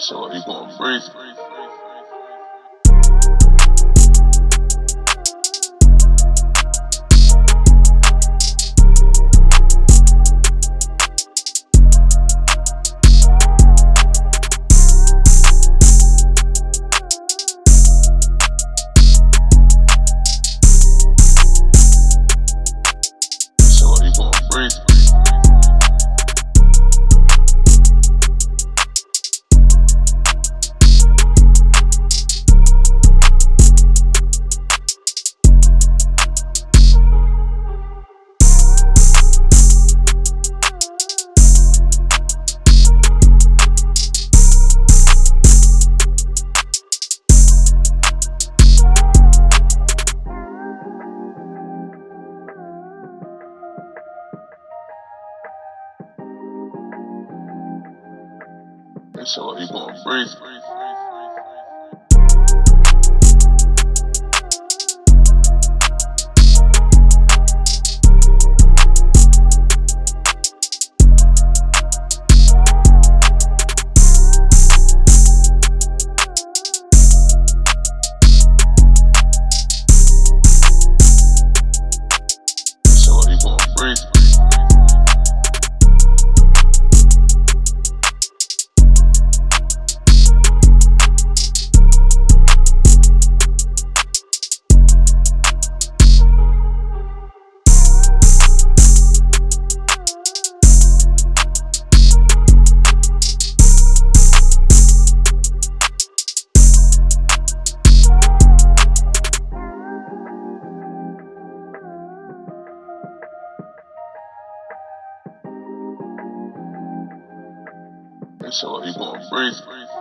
So you gonna breathe? So you gonna breathe? So you gonna breathe?